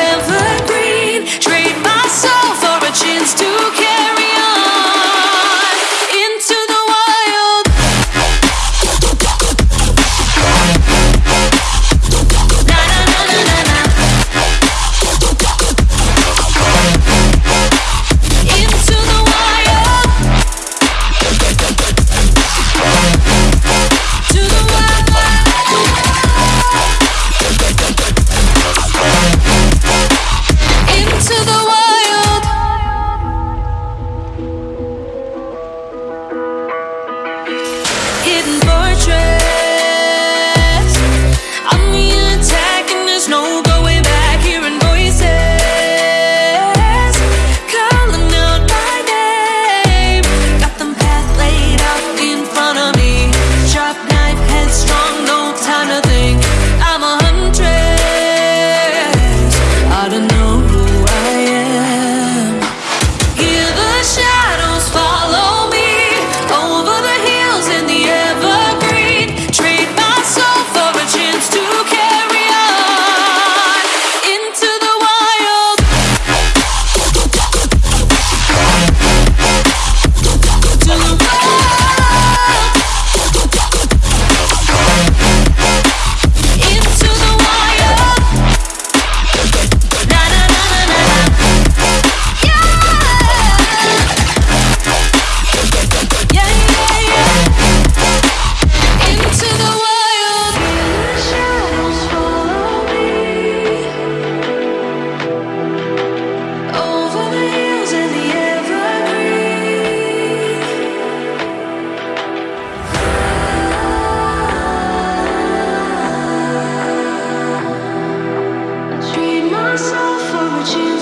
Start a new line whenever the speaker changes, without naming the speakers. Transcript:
never portrait myself for what you